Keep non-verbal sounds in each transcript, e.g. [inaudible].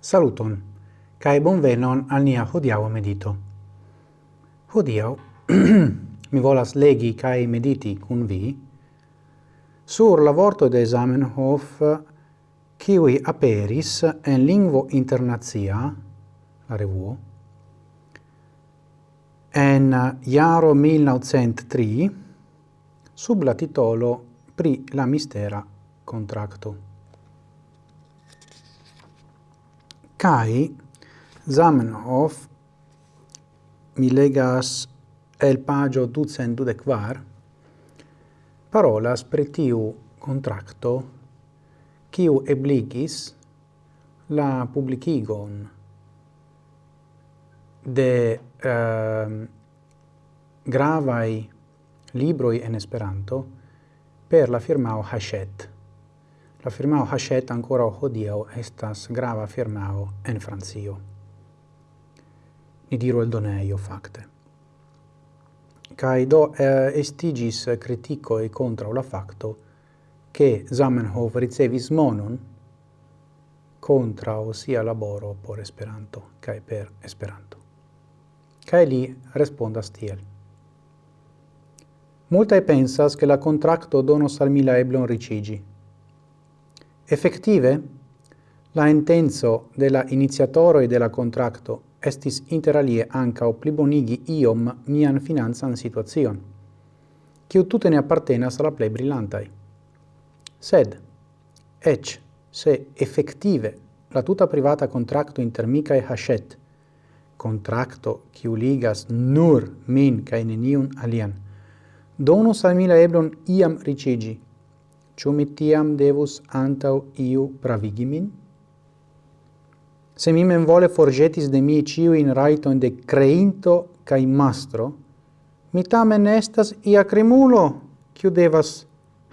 Saluton, cae bonvenon al nia hodiau medito. Hodiau [clears throat] mi volas legi cae mediti cun vi sur la vorto de Zamenhof kiwi aperis en lingvo internazia, la revuo, en jaro 1903 sub la titolo Pri la mistera contracto. Kai Zamenhof mi legas el pagio ducent quar parolas pretiu contracto kiu ebligis la publicigon de uh, gravai libroi en Esperanto per la firmao Hachette. La firmao Hachette ancora hodiau estas grava firmao en Francio. Ni diru el doneio, facte. Cai do eh, estigis e contra la facto che Zamenhof ricevis monon contra sia laboro por Esperanto, cae per Esperanto. Cae li respondas tiel. Multae pensas che la contracto donos al mila eblon ricigi, Effective, la intenso de la iniziatoroi de la contracto estis interalie o plibonigi iom nian finanzan situacion, quiu tute ne appartenas alla plei brillantai. Sed, ec, se effective la tuta privata contracto inter mica e hachet, contracto quiu ligas nur min cae neniun alian, donus al mila eblon iam ricigi, Ciu mi tiam devus antau iu pravigi min? Se mi men vole forgetis de mi ciu in raiton de creinto cae mastro, mi tamen estas ia crimulo, ciu devas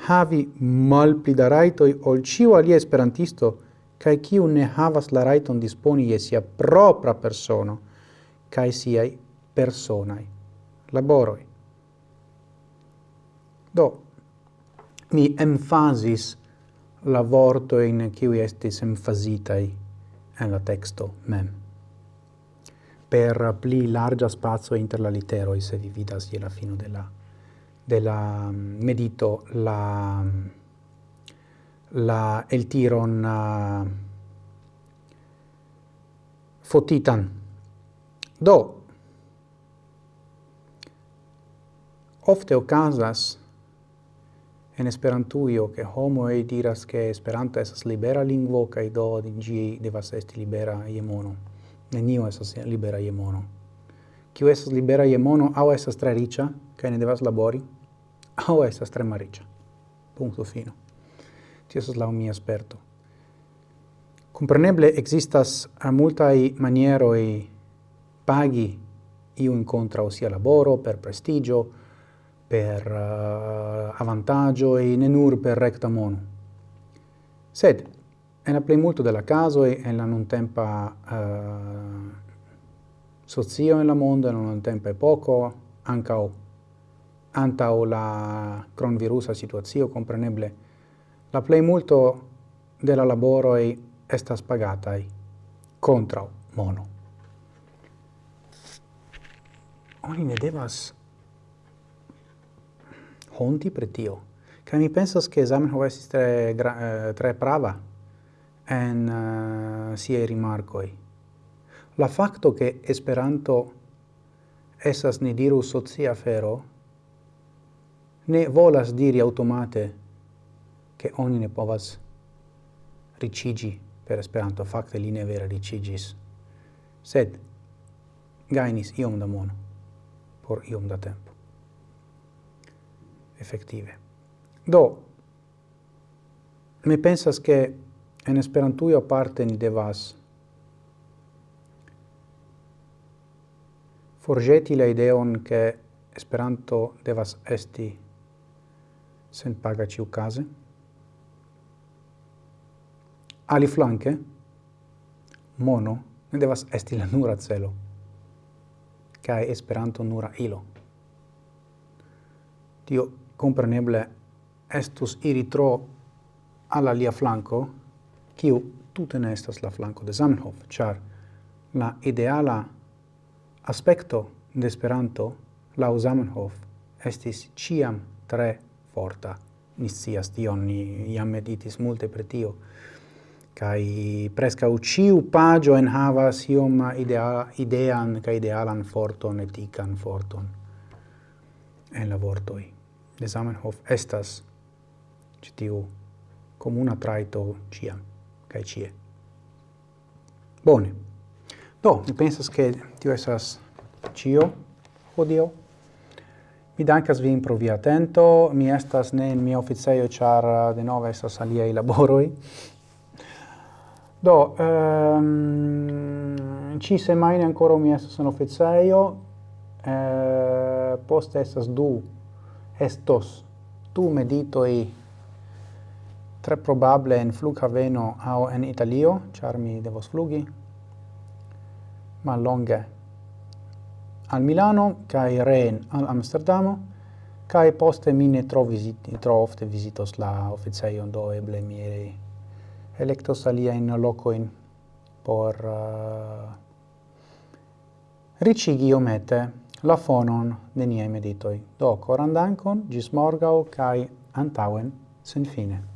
havi malpli da raitoi ol ciu alia esperantisto, cae ciu ne havas la raiton disponi e sia propra persono, cae siai personai laboroi. Do, mi emphasis la vorto in qui estis emphasitai en la texto mem. Per pli larga spazio inter la literoi, se vi vidas je la fino della, della mm, medito, la, mm, la el tiron uh, fotitan. Do, ofte ocasas en Esperantujo, homo e diras ke Esperanto esas libera lingvo kaj do ĝi devas esti libera je mono. Neniu esas libera je mono. Kiu esas libera je mono aŭ esas tre riĉa kaj ne devas labori, aŭ esas tre malriĉa. Punto fino. Tio estas laŭ mia sperto. Compreneble existas a multai e pagi iun contra sia laboro per prestigio, per uh, e ne nur per recta mono. Sed en la plimulto della caso e en la nuntempa uh, eh, socio en la mondo en la anche a anta o la cronvirusa situazio, compreneble la plimulto della laboro e estas pagatai contra mono. Oni ne devas honti pri tio. Kaj mi pensas ke Zamenhof estis tre, gra, eh, tre prava en uh, siaj rimarcoi. La facto che Esperanto essas ne diru socia fero ne volas diri automate che oni ne povas ricigi per Esperanto. facte li ne ricigis, sed gainis iom da mono por iom da tempo effettive. Do, mi pensas che en Esperantujo parte ni devas forgeti la ideon che Esperanto devas esti sen paga ciu case. Ali flanque, mono ne devas esti la nura celo, cae Esperanto nura ilo. Tio compreneble estus iri tro alla lia flanco, kiu tute ne estas la flanco de Zamenhof, char la ideala aspecto de Esperanto la Zamenhof estis ciam tre forta. Ni scias tion, ni iam meditis multe per tio, kai presca uciu pagio en havas iom idea, idean ca idealan forton, etican forton en la vortoi de Zamenhof estas ĉi tiu komuna traito ĉiam kaj ĉie. Bone. Do, mi pensas ke tio estas ĉio hodio. Mi dankas vin pro via atento, mi estas ne in mia oficejo, ĉar eh, denove estas aliaj laboroj. Do, ehm, ci semaine ancora mi estas en oficejo, eh, poste estas du estos du meditoi tre probable en flughaveno au en Italio, char mi devos flugi, ma longe. Al Milano, cae reen al Amsterdamo, cae poste mi ne tro, visiti, tro ofte visitos la officeion, do eble mi electos aliaen locoin por uh, ricigi omete la fonon de niei meditoi. Do koran gis morgau, cae antauen, sen fine.